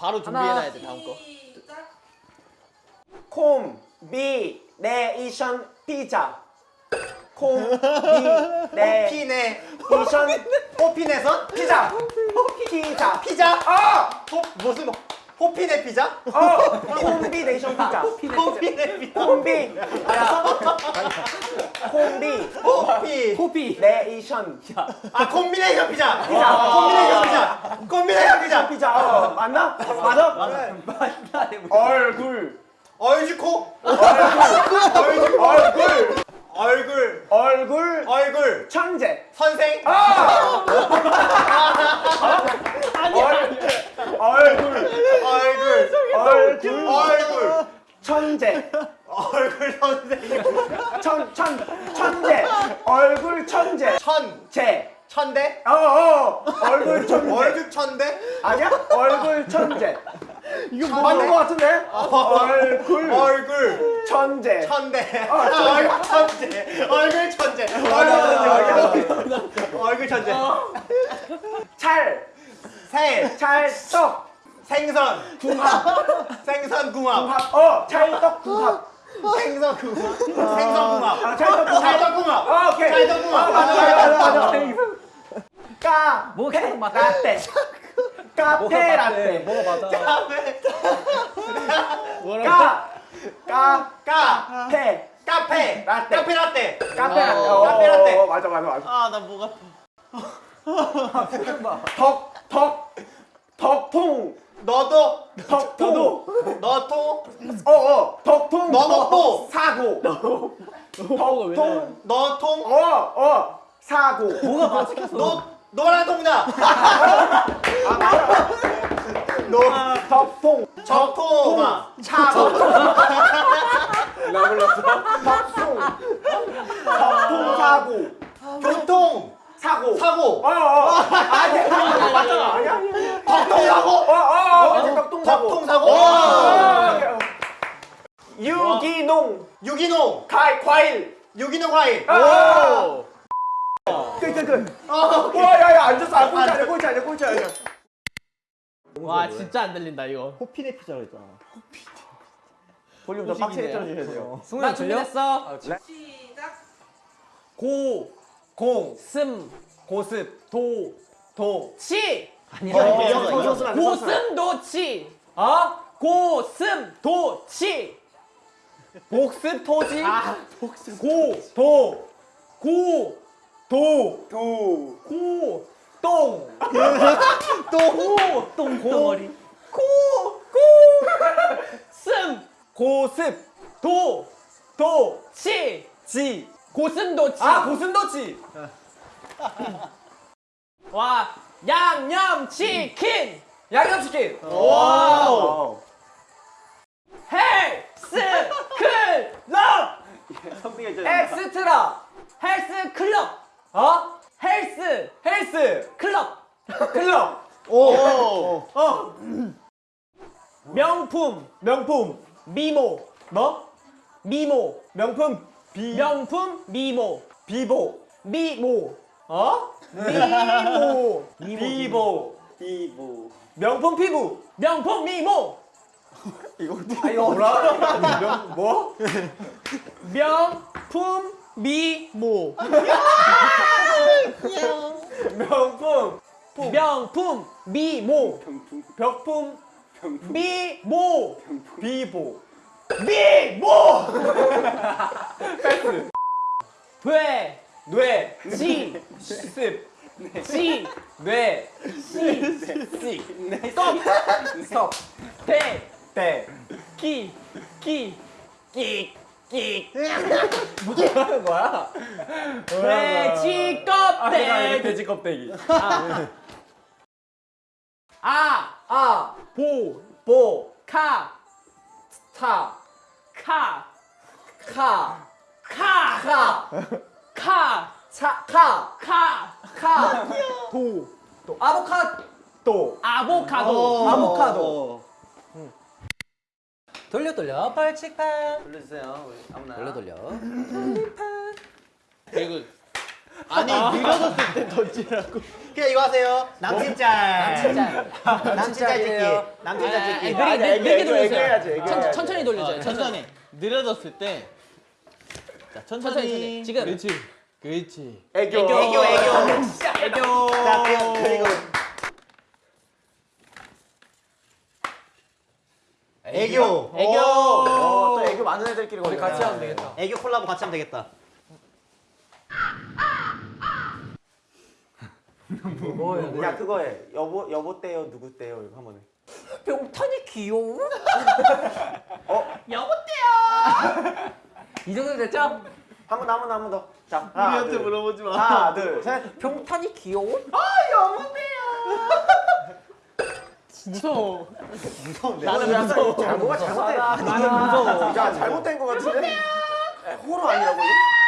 바로 준비해놔야 돼 다음 거. 콤비네이션 피자. 콤비네이션 호피네 호피네선 피자. 피자. 피자. 어! 호 무슨 뭐 호피네 피자? 어! 콤비네이션 피자. 호피네 피자. 콤비 콤비 호피. 호피. 네이션. 아 콤비네이션 피자. 피자. 아, 콤비네이션 피자. 콤비네이션 피자. 피자. 어 맞나? 맞아? 얼굴 얼지코 얼지코 얼굴. 얼굴. 얼굴. 얼굴. 천재. 선생. 얼 굴 얼굴 얼굴 얼굴 천재 얼굴 선생 천, 천, 천재 얼굴 천재 천 천대 어어 얼굴 천재 월급 천대 아니야? 얼굴 천재 이거 뭐 맞는 거 같은데? 얼굴 얼굴 천재 천대 어. 얼굴 천재 얼굴 천재 얼굴 천재 얼굴 천재 찰새 찰떡 생선 궁합 생선 궁합 궁합 어 찰떡 궁합 생선 궁합 생선 궁합 아, 찰떡 궁합 찰떡 궁합 어, 오케이. 찰떡 궁합 어, 맞아 맞아 맞아 맞아. 까 뭐 계속 맞 라떼 카페. 라떼 뭐가 맞아? 카페. 까 까, 카 페, 카페. 라떼. 카페 라떼. 카페 라떼. 어, 어, 카페 라떼. 어, 맞아, 맞아, 맞아. 아 나 뭐가. 덕, 덕, 덕통, 너도 덕통. 너도 어, 어, 덕통. 너먹고. 사고. 덕통. 너통 어, 어, 사고. 뭐가 맞췄어? 노 노란 통닭 아, 맞아. 노 덕통. 적통아 차고. 나 불렀어. 덕통. 덕통 사고. 교통 사고. 사고 어, 어. 아니야. 맞잖아. 아니야? 덕통 사고 어, 어, 어. 맞아, 덕통 사고. 덕통 사고 어, 어, 오케이, 어. 유기농. 유기농 과일, 과일. 유기농 과일 오! 끝, 끝, 끝. 어, 와, 야, 야, 앉았어. 아, 꼴찌 아니야, 꼴찌 아니야, 꼴찌 아니야. 와 진짜 안 들린다 이거. 호피네 피자로 했잖아 볼륨 더 빡세게 틀어주셔야 돼요. 나 준비됐어. 고, 공 슴, 고습 도, 도 치. 안 돼. 고슴 도치. 어? 고슴도치. 복습 토지 아, 복슴. 고도 고, 도 두. 고, 똥 고, 똥덩어리. 고, 고. 슴, 고습 도, 도 치. 지 고슴도치. 아 고슴도치 와, 양념치킨. 양념치킨 와우. 헬스 클럽. 엑스트라 헬스 클럽. 어 헬스 헬스 클럽. 클럽 어. 명품 명품 미모. 뭐 미모. 명품 비 명품 미모. 비보 미모. 어 미모. 비보 비부. 명품 피부 명품 미모. 아 이거 뭐라 명 뭐? 명품 미모. 명품 명품 미모. 벽품 미모. 비보 미모. 돼. 뇌 지. 습 지. 뇌 시. 시 스톱. 스톱 대. 대 기. 기. 기. 기. 뭐 하는 거야? 돼지 아 껍데기. 돼지 껍데기 아. 아 보. 보 카. 타 카. 카 카. 카 카. 차 카 카. 카 도. 또 아보카도 아보카도. 아보카도 돌려 돌려 벌칙판. 우리 아무나. 돌려 돌려 개그. 아니 밀어줬을 때 던지라고. 그냥 이거 하세요. 남친짤. 남친짤. 남친짤 찍기. 남친짤 아, 찍기. 애교, 돌려주세요. 천- 천천히 돌려줘요. 어, 천천히. 느려졌을 때 자, 천천히. 지금. 그렇지 그렇지 애교. 애교 애교. 애교 자 그리고 그리고 애교. 애교. 어, 또 애교 많은 애들끼리 우리. 같이 하면 되겠다. 애교 콜라보 같이 하면 되겠다. 뭐? 야 그거 해. 여보 여보 떼요 누구 떼요 이거 한번 해. 병탄이 귀여워. 여보세요 이 정도 됐죠? 한번 더 한번 더 한번 더. 자 하나 우리한테 둘. 물어보지 마 하나 둘 셋. 병탄이 귀여워? 무서워. 무서운데. 나는 약간 잘못가 잘못된. 나는 무서워. 야 잘못된 거 같은데? 호러 아니라고? 이거?